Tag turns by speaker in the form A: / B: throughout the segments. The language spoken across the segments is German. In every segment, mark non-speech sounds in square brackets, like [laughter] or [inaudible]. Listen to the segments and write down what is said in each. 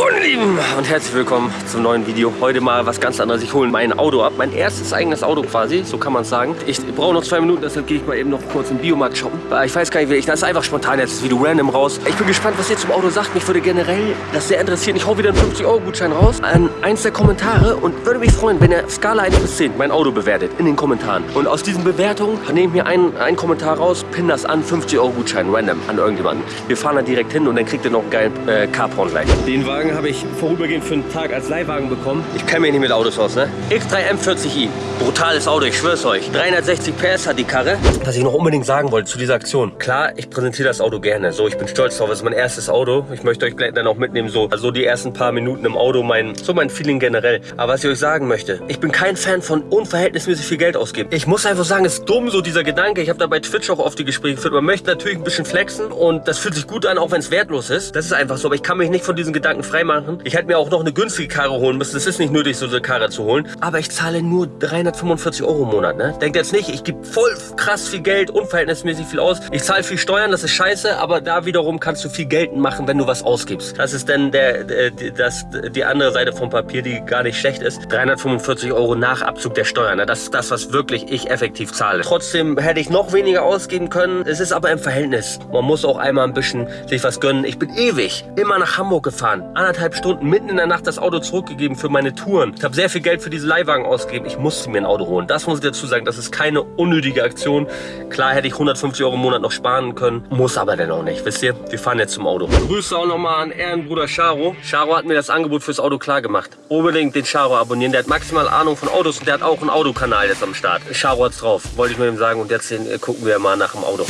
A: Moin Lieben und herzlich willkommen zum neuen Video. Heute mal was ganz anderes. Ich hole mein Auto ab. Mein erstes eigenes Auto quasi, so kann man es sagen. Ich brauche noch zwei Minuten, deshalb gehe ich mal eben noch kurz im Biomarkt shoppen. Ich weiß gar nicht, wie ich, das ist einfach spontan jetzt das Video random raus. Ich bin gespannt, was ihr zum Auto sagt. Mich würde generell das sehr interessieren. Ich hau wieder einen 50-Euro-Gutschein raus an eins der Kommentare und würde mich freuen, wenn ihr Skala 1 bis 10 mein Auto bewertet in den Kommentaren. Und aus diesen Bewertungen nehme ich mir einen, einen Kommentar raus, pin das an, 50-Euro-Gutschein random an irgendjemanden. Wir fahren da direkt hin und dann kriegt ihr noch einen geilen äh, Carporn gleich. Den Wagen habe ich vorübergehend für einen Tag als Leihwagen bekommen. Ich kenne mich nicht mit Autos aus, ne? X3 M40i. Brutales Auto, ich schwör's euch. 360 PS hat die Karre. Was ich noch unbedingt sagen wollte zu dieser Aktion. Klar, ich präsentiere das Auto gerne. So, ich bin stolz drauf. Es ist mein erstes Auto. Ich möchte euch dann auch mitnehmen, so also die ersten paar Minuten im Auto, mein, so mein Feeling generell. Aber was ich euch sagen möchte, ich bin kein Fan von unverhältnismäßig viel Geld ausgeben. Ich muss einfach sagen, es ist dumm, so dieser Gedanke. Ich habe da bei Twitch auch oft die Gespräche geführt. Man möchte natürlich ein bisschen flexen und das fühlt sich gut an, auch wenn es wertlos ist. Das ist einfach so, aber ich kann mich nicht von diesen Gedanken freimachen. Ich hätte mir auch noch eine günstige Karre holen müssen. Es ist nicht nötig, so eine Karre zu holen. Aber ich zahle nur 345 Euro im Monat. Ne? Denkt jetzt nicht, ich gebe voll krass viel Geld, unverhältnismäßig viel aus. Ich zahle viel Steuern, das ist scheiße. Aber da wiederum kannst du viel Geld machen, wenn du was ausgibst. Das ist dann der, der, das, die andere Seite vom Papier, die gar nicht schlecht ist. 345 Euro nach Abzug der Steuern. Ne? Das ist das, was wirklich ich effektiv zahle. Trotzdem hätte ich noch weniger ausgeben können. Es ist aber im Verhältnis. Man muss auch einmal ein bisschen sich was gönnen. Ich bin ewig immer nach Hamburg gefahren. Anderthalb Stunden mitten in der Nacht das Auto zurückgegeben für meine Touren. Ich habe sehr viel Geld für diese Leihwagen ausgegeben. Ich musste mir ein Auto holen. Das muss ich dazu sagen. Das ist keine unnötige Aktion. Klar hätte ich 150 Euro im Monat noch sparen können. Muss aber dennoch nicht. Wisst ihr? Wir fahren jetzt zum Auto. Grüße auch nochmal an Ehrenbruder Charo. Charo hat mir das Angebot fürs Auto klar gemacht. Unbedingt den Charo abonnieren. Der hat maximal Ahnung von Autos und der hat auch einen Autokanal jetzt am Start. Charo hat's drauf. Wollte ich nur ihm sagen. Und jetzt äh, gucken wir mal nach dem Auto.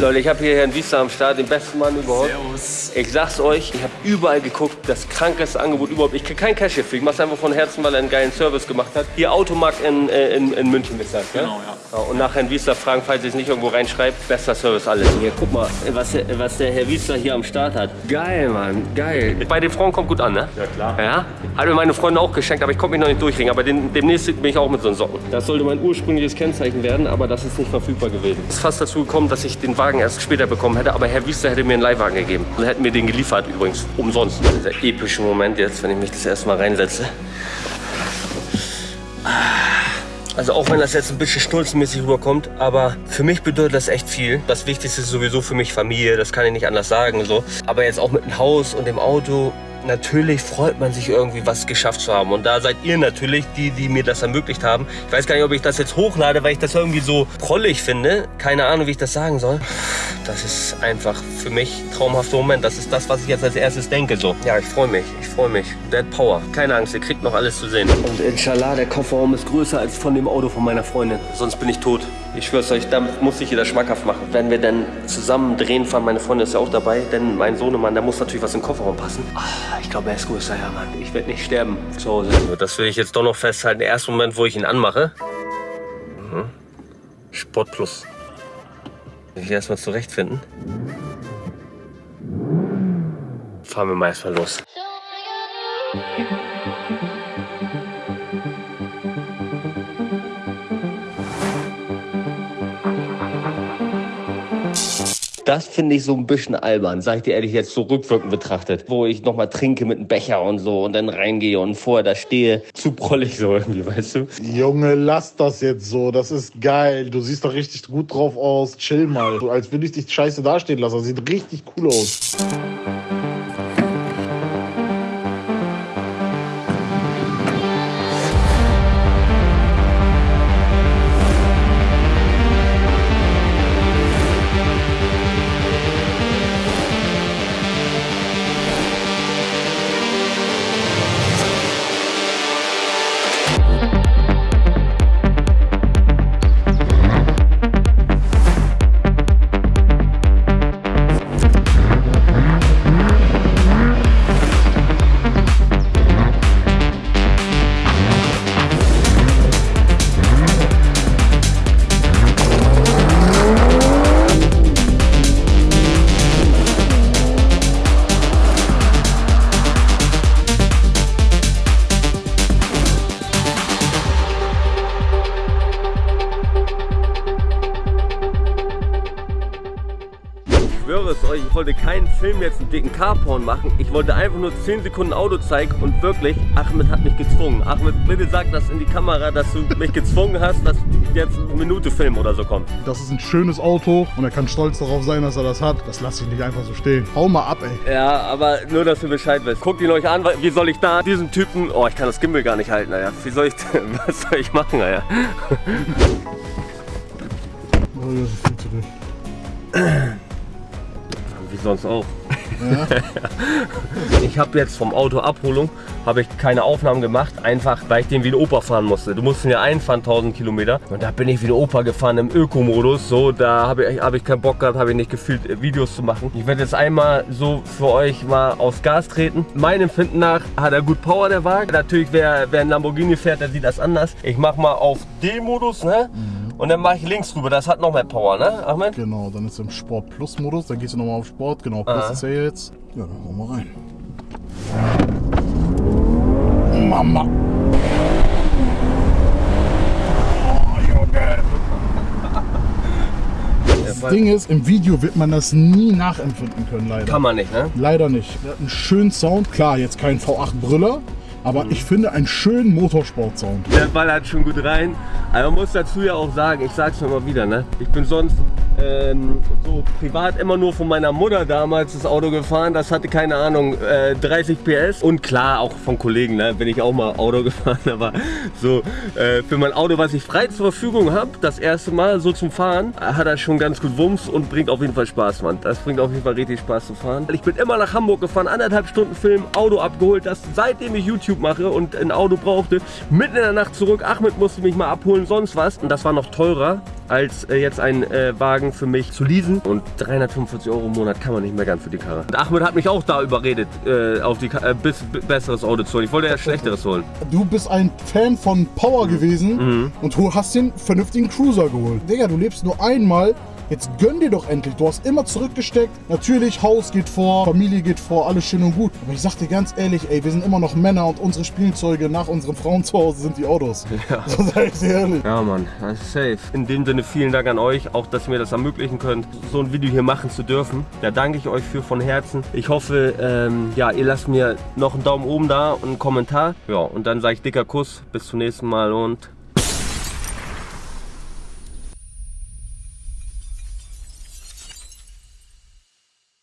A: Leute, ich habe hier Herrn Wiester am Start, den besten Mann überhaupt.
B: Servus.
A: Ich sag's euch, ich habe überall geguckt, das krankeste Angebot überhaupt. Ich krieg kein Cash hierfür, ich mach's einfach von Herzen, weil er einen geilen Service gemacht hat. Hier Automarkt in, äh, in, in München ist das, ja?
B: Genau, ja.
A: Ja, Und nach Herrn Wiesler fragen, falls ihr es nicht irgendwo reinschreibt, bester Service alles. Hier, guck mal, was der, was der Herr Wiesler hier am Start hat. Geil, Mann, geil. Bei den Frauen kommt gut an, ne?
B: Ja, klar.
A: Ja? Hat mir meine Freundin auch geschenkt, aber ich konnte mich noch nicht durchringen. Aber den, demnächst bin ich auch mit so einem Socken. Das sollte mein ursprüngliches Kennzeichen werden, aber das ist nicht verfügbar gewesen. Es ist fast dazu gekommen, dass ich den Wagen erst später bekommen hätte, aber Herr Wiesler hätte mir einen Leihwagen gegeben. Und hätten mir den geliefert übrigens, umsonst. Dieser epische Moment jetzt, wenn ich mich das erstmal reinsetze. Also auch wenn das jetzt ein bisschen stulzenmäßig rüberkommt, aber für mich bedeutet das echt viel. Das Wichtigste ist sowieso für mich Familie, das kann ich nicht anders sagen. So. Aber jetzt auch mit dem Haus und dem Auto, natürlich freut man sich irgendwie was geschafft zu haben. Und da seid ihr natürlich die, die mir das ermöglicht haben. Ich weiß gar nicht, ob ich das jetzt hochlade, weil ich das irgendwie so prollig finde. Keine Ahnung, wie ich das sagen soll. Das ist einfach für mich ein traumhafter Moment. Das ist das, was ich jetzt als erstes denke. So. Ja, ich freue mich. Ich freue mich. Dead Power. Keine Angst, ihr kriegt noch alles zu sehen. Und inshallah, der Kofferraum ist größer als von dem Auto von meiner Freundin. Sonst bin ich tot. Ich schwör's euch, damit muss ich jeder schmackhaft machen. Wenn wir dann zusammen drehen fahren, meine Freundin ist ja auch dabei, denn mein Sohnemann, da muss natürlich was im Kofferraum passen. Ah, ich glaube, er ist größer, ja, Mann. Ich werde nicht sterben zu Hause. Das will ich jetzt doch noch festhalten. Der erste Moment, wo ich ihn anmache. Mhm. Sport Plus. Will ich erstmal zurechtfinden. Fahren wir mal erstmal los. Das finde ich so ein bisschen albern, sag ich dir ehrlich, jetzt so rückwirkend betrachtet. Wo ich nochmal trinke mit einem Becher und so und dann reingehe und vorher da stehe. Zu prollig so irgendwie, weißt du?
C: Junge, lass das jetzt so. Das ist geil. Du siehst doch richtig gut drauf aus. Chill mal. So, als würde ich dich scheiße dastehen lassen. Das sieht richtig cool aus.
A: Euch, ich wollte keinen Film jetzt einen dicken Carporn machen. Ich wollte einfach nur 10 Sekunden Auto zeigen und wirklich, Ahmed hat mich gezwungen. Ahmed, bitte sag das in die Kamera, dass du mich gezwungen hast, dass jetzt eine Minute Film oder so kommt.
C: Das ist ein schönes Auto und er kann stolz darauf sein, dass er das hat. Das lasse ich nicht einfach so stehen. Hau mal ab, ey.
A: Ja, aber nur, dass ihr Bescheid wisst. Guckt ihn euch an, wie soll ich da diesen Typen, oh, ich kann das Gimbal gar nicht halten, naja. Wie soll ich, [laughs] was soll ich machen, naja?
C: Oh, das ist viel zu dicht. [clears throat]
A: Sonst auch. [laughs] ich habe jetzt vom Auto Abholung habe ich keine Aufnahmen gemacht, einfach weil ich den wie ein Opa fahren musste. Du musst ihn ja einfahren 1000 Kilometer und da bin ich wie ein Opa gefahren im Öko-Modus. So, da habe ich, hab ich keinen Bock gehabt, habe ich nicht gefühlt äh, Videos zu machen. Ich werde jetzt einmal so für euch mal aufs Gas treten. Meinem Empfinden nach hat er gut Power der Wagen. Natürlich wer, wer ein Lamborghini fährt, der sieht das anders. Ich mache mal auf D-Modus, ne? Und dann mache ich links rüber. Das hat noch mehr Power, ne, Ahmed?
C: Genau, dann ist er im Sport Plus Modus. Dann gehst du nochmal auf Sport. Genau, Plus
A: Ah.
C: ist er jetzt. Ja, dann hauen wir rein. Mama. Oh, [laughs] Junge. Das Ding ist, im Video wird man das nie nachempfinden können, leider.
A: Kann man nicht, ne?
C: Leider nicht. Der hat einen schönen Sound. Klar, jetzt kein V8 Aber ich finde einen schönen Motorsport-Sound.
A: Der Ball hat schon gut rein. Aber man muss dazu ja auch sagen, ich sag's immer wieder, ne? Ich bin sonst ähm, so privat immer nur von meiner Mutter damals das Auto gefahren. Das hatte keine Ahnung, äh, 30 PS. Und klar, auch von Kollegen, ne? Bin ich auch mal Auto [laughs] gefahren. Aber so äh, für mein Auto, was ich frei zur Verfügung habe, das erste Mal so zum Fahren, hat er schon ganz gut Wumms und bringt auf jeden Fall Spaß, Mann. Das bringt auf jeden Fall richtig Spaß zu fahren. Ich bin immer nach Hamburg gefahren, anderthalb Stunden Film, Auto abgeholt. Das seitdem ich YouTube mache und ein Auto brauchte, mitten in der Nacht zurück. Ahmed musste mich mal abholen, sonst was. Und das war noch teurer als äh, jetzt ein äh, Wagen für mich zu leasen. Und 345 Euro im Monat kann man nicht mehr gern für die Karre. Und Ahmed hat mich auch da überredet, äh, auf die Ka äh, bis, besseres Auto zu holen. Ich wollte ja schlechteres holen.
C: Du bist ein Fan von Power gewesen und du hast den vernünftigen Cruiser geholt. Digga, du lebst nur einmal. Jetzt gönn dir doch endlich. Du hast immer zurückgesteckt. Natürlich, Haus geht vor, Familie geht vor, alles schön und gut. Aber ich sag dir ganz ehrlich, ey, wir sind immer noch Männer und unsere Spielzeuge nach unseren Frauen zu Hause sind die Autos. Ja. [laughs] So sag ich dir ehrlich.
A: Ja, Mann, das ist safe. In dem Sinne vielen Dank an euch, auch dass ihr mir das ermöglichen könnt, so ein Video hier machen zu dürfen. Da danke ich euch für von Herzen. Ich hoffe, ähm, ja, ihr lasst mir noch einen Daumen oben da und einen Kommentar. Ja, und dann sage ich dicker Kuss. Bis zum nächsten Mal und